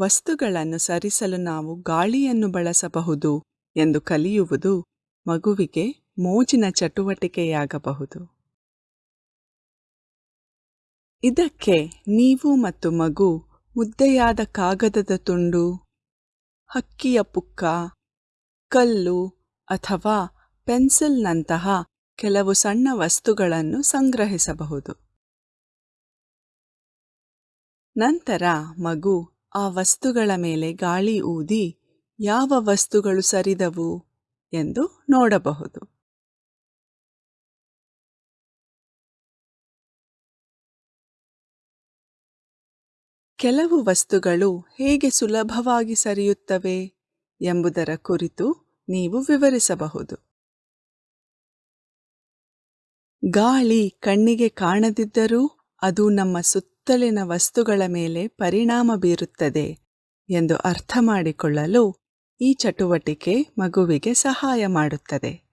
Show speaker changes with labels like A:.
A: ವಸ್ತುಗಳನ್ನು ಸರಿಸಲು ನಾವು ಗಾಳಿಯನ್ನು ಬಳಸಬಹುದು ಎಂದು ಕಲಿಯುವುದು ಮಗುವಿಗೆ ಮೋಜಿನ ಚಟುವಟಿಕೆಯಾಗಬಹುದು. ಇದಕ್ಕೆ ನೀವು ಮತ್ತು ಮಗು ಮುದ್ದೆಯಾದ ಕಾಗದದ ತುಂಡು, ಹಕ್ಕಿಯ ಪುಕ್ಕ, ಕಲ್ಲು ಅಥವಾ ಪೆನ್ಸಿಲ್ನಂತಹ ಕೆಲವು ಸಣ್ಣ ವಸ್ತುಗಳನ್ನು ಸಂಗ್ರಹಿಸಬಹುದು. ನಂತರ ಮಗು ಆ ವಸ್ತುಗಳ ಮೇಲೆ ಗಾಳಿ ಊದಿ ಯಾವ ವಸ್ತುಗಳು ಸರಿದವು ಎಂದು ನೋಡಬಹುದು. ಕೆಲವು ವಸ್ತುಗಳು ಹೇಗೆ ಸುಲಭವಾಗಿ ಸರಿಯುತ್ತವೆ ಎಂಬುದರ ಕುರಿತು ನೀವು ವಿವರಿಸಬಹುದು. ಗಾಳಿ ಕಣ್ಣಿಗೆ ಕಾಣದಿದ್ದರೂ ಅದು ನಮ್ಮ ಸುತ್ತಲಿನ ವಸ್ತುಗಳ ಮೇಲೆ ಪರಿಣಾಮ ಬೀರುತ್ತದೆ ಎಂದು ಅರ್ಥ ಮಾಡಿಕೊಳ್ಳಲು ಈ ಚಟುವಟಿಕೆ ಮಗುವಿಗೆ ಸಹಾಯ ಮಾಡುತ್ತದೆ.